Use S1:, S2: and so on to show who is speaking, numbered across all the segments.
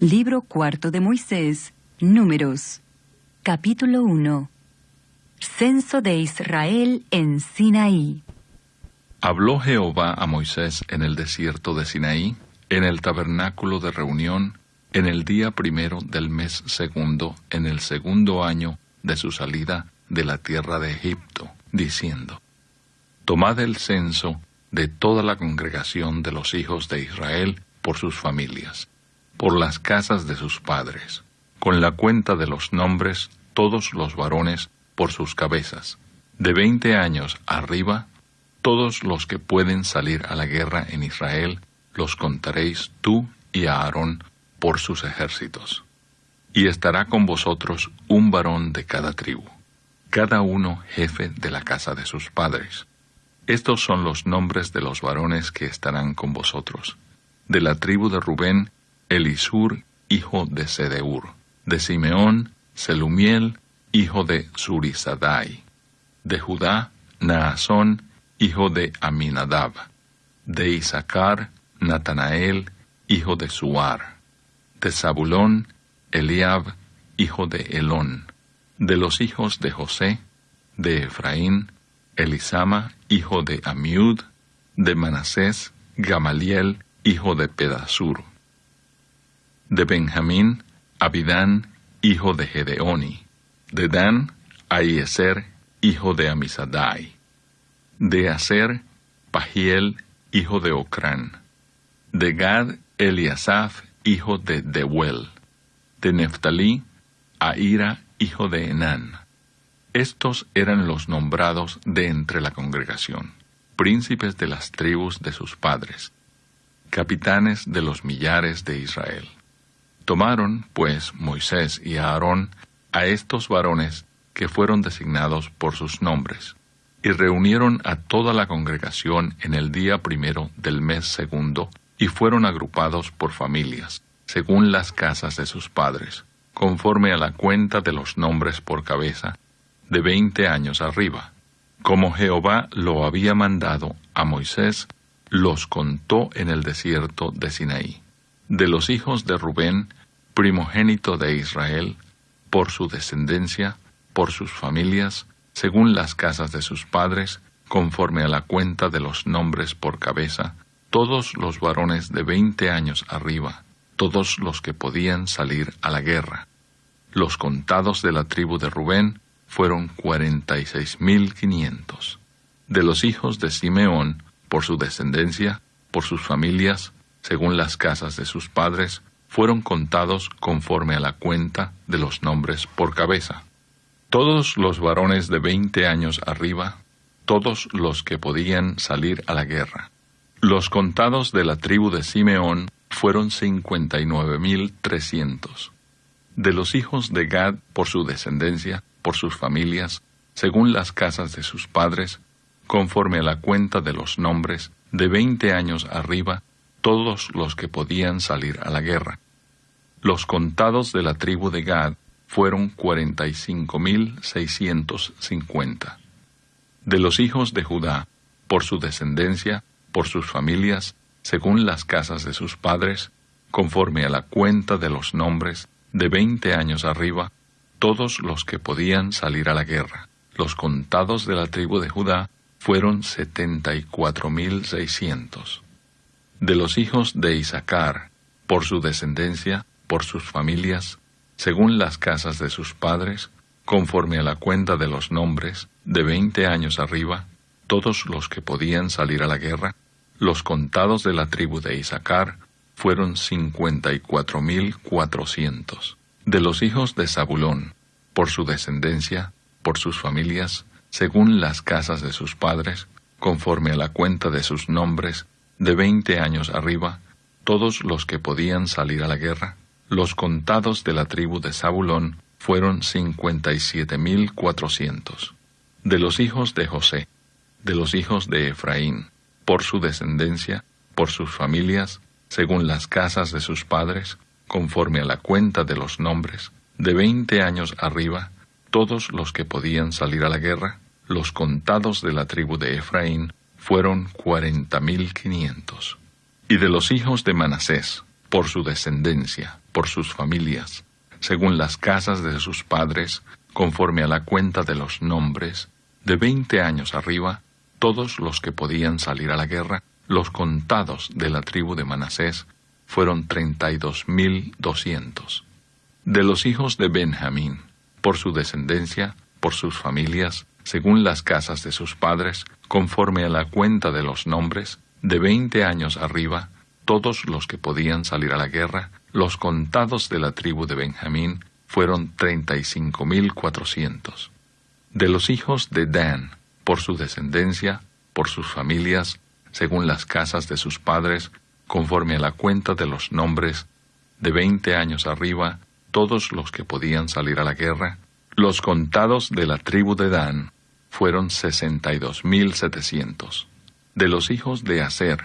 S1: Libro cuarto de Moisés, Números. Capítulo 1. Censo de Israel en Sinaí.
S2: Habló Jehová a Moisés en el desierto de Sinaí, en el tabernáculo de reunión, en el día primero del mes segundo, en el segundo año de su salida de la tierra de Egipto, diciendo, Tomad el censo de toda la congregación de los hijos de Israel por sus familias, por las casas de sus padres, con la cuenta de los nombres, todos los varones por sus cabezas, de veinte años arriba, todos los que pueden salir a la guerra en Israel, los contaréis tú y a Aarón por sus ejércitos. Y estará con vosotros un varón de cada tribu, cada uno jefe de la casa de sus padres estos son los nombres de los varones que estarán con vosotros. De la tribu de Rubén, Elisur, hijo de Sedeur. De Simeón, Selumiel, hijo de Surisadai. De Judá, Naasón, hijo de Aminadab. De Isaacar, Natanael, hijo de Suar. De Zabulón, Eliab, hijo de Elón. De los hijos de José, de Efraín, Elisama, hijo de Amiud, de Manasés, Gamaliel, hijo de Pedasur. De Benjamín, Abidán, hijo de Gedeoni. De Dan, Aieser, hijo de Amisadai. De Aser, Pagiel, hijo de Ocrán. De Gad, Eliasaf, hijo de Deuel. De Neftalí, Aira, hijo de Enán. Estos eran los nombrados de entre la congregación, príncipes de las tribus de sus padres, capitanes de los millares de Israel. Tomaron, pues, Moisés y Aarón a estos varones que fueron designados por sus nombres, y reunieron a toda la congregación en el día primero del mes segundo, y fueron agrupados por familias, según las casas de sus padres, conforme a la cuenta de los nombres por cabeza, de veinte años arriba. Como Jehová lo había mandado a Moisés, los contó en el desierto de Sinaí. De los hijos de Rubén, primogénito de Israel, por su descendencia, por sus familias, según las casas de sus padres, conforme a la cuenta de los nombres por cabeza, todos los varones de veinte años arriba, todos los que podían salir a la guerra. Los contados de la tribu de Rubén, fueron cuarenta y seis mil quinientos. De los hijos de Simeón, por su descendencia, por sus familias, según las casas de sus padres, fueron contados conforme a la cuenta de los nombres por cabeza. Todos los varones de veinte años arriba, todos los que podían salir a la guerra. Los contados de la tribu de Simeón fueron cincuenta y nueve mil trescientos. De los hijos de Gad, por su descendencia, por sus familias, según las casas de sus padres, conforme a la cuenta de los nombres, de veinte años arriba, todos los que podían salir a la guerra. Los contados de la tribu de Gad fueron cuarenta y cinco mil seiscientos cincuenta. De los hijos de Judá, por su descendencia, por sus familias, según las casas de sus padres, conforme a la cuenta de los nombres, de veinte años arriba, todos los que podían salir a la guerra. Los contados de la tribu de Judá fueron setenta y cuatro mil seiscientos. De los hijos de Isaacar, por su descendencia, por sus familias, según las casas de sus padres, conforme a la cuenta de los nombres, de veinte años arriba, todos los que podían salir a la guerra, los contados de la tribu de Isaacar fueron cincuenta y cuatro mil cuatrocientos. De los hijos de Zabulón, por su descendencia, por sus familias, según las casas de sus padres, conforme a la cuenta de sus nombres, de veinte años arriba, todos los que podían salir a la guerra. Los contados de la tribu de Zabulón fueron cincuenta y siete mil cuatrocientos. De los hijos de José, de los hijos de Efraín, por su descendencia, por sus familias, según las casas de sus padres, conforme a la cuenta de los nombres, de veinte años arriba, todos los que podían salir a la guerra, los contados de la tribu de Efraín, fueron cuarenta mil quinientos. Y de los hijos de Manasés, por su descendencia, por sus familias, según las casas de sus padres, conforme a la cuenta de los nombres, de veinte años arriba, todos los que podían salir a la guerra, los contados de la tribu de Manasés, fueron treinta y dos mil doscientos. De los hijos de Benjamín, por su descendencia, por sus familias, según las casas de sus padres, conforme a la cuenta de los nombres, de veinte años arriba, todos los que podían salir a la guerra, los contados de la tribu de Benjamín, fueron treinta y cinco mil cuatrocientos. De los hijos de Dan, por su descendencia, por sus familias, según las casas de sus padres, conforme a la cuenta de los nombres, de veinte años arriba, todos los que podían salir a la guerra, los contados de la tribu de Dan fueron sesenta y dos mil setecientos. De los hijos de Aser,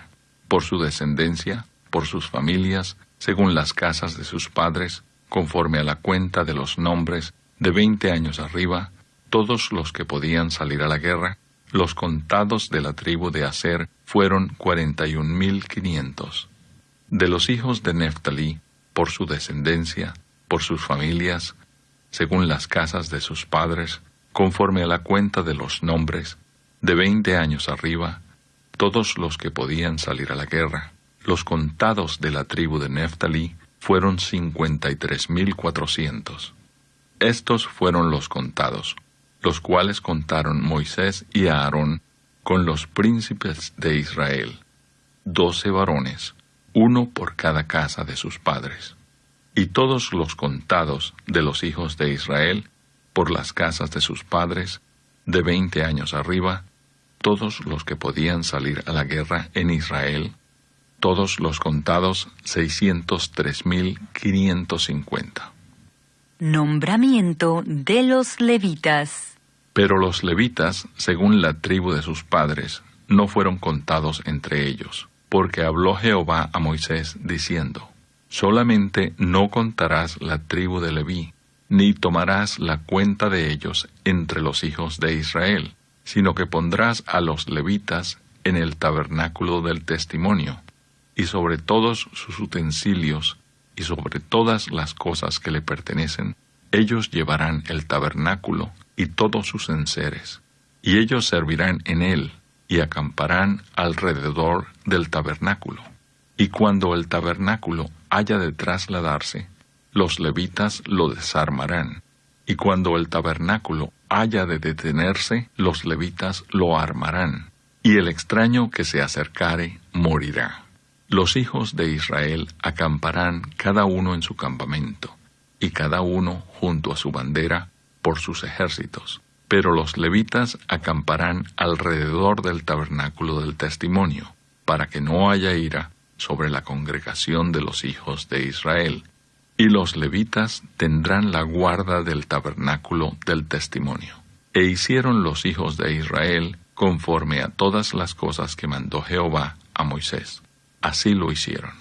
S2: por su descendencia, por sus familias, según las casas de sus padres, conforme a la cuenta de los nombres, de veinte años arriba, todos los que podían salir a la guerra, los contados de la tribu de Aser fueron cuarenta y un mil quinientos. De los hijos de Neftalí, por su descendencia, por sus familias, según las casas de sus padres, conforme a la cuenta de los nombres, de veinte años arriba, todos los que podían salir a la guerra, los contados de la tribu de Neftalí, fueron cincuenta y tres mil cuatrocientos. Estos fueron los contados, los cuales contaron Moisés y Aarón con los príncipes de Israel, doce varones, uno por cada casa de sus padres. Y todos los contados de los hijos de Israel, por las casas de sus padres, de veinte años arriba, todos los que podían salir a la guerra en Israel, todos los contados seiscientos tres mil quinientos cincuenta.
S1: Nombramiento de los levitas.
S2: Pero los levitas, según la tribu de sus padres, no fueron contados entre ellos, porque habló Jehová a Moisés diciendo, Solamente no contarás la tribu de Leví, ni tomarás la cuenta de ellos entre los hijos de Israel, sino que pondrás a los levitas en el tabernáculo del testimonio, y sobre todos sus utensilios, y sobre todas las cosas que le pertenecen, ellos llevarán el tabernáculo y todos sus enseres, y ellos servirán en él, y acamparán alrededor del tabernáculo. Y cuando el tabernáculo haya de trasladarse, los levitas lo desarmarán, y cuando el tabernáculo haya de detenerse, los levitas lo armarán, y el extraño que se acercare morirá. Los hijos de Israel acamparán cada uno en su campamento, y cada uno junto a su bandera, por sus ejércitos. Pero los levitas acamparán alrededor del tabernáculo del testimonio, para que no haya ira sobre la congregación de los hijos de Israel. Y los levitas tendrán la guarda del tabernáculo del testimonio. E hicieron los hijos de Israel conforme a todas las cosas que mandó Jehová a Moisés. Así lo hicieron.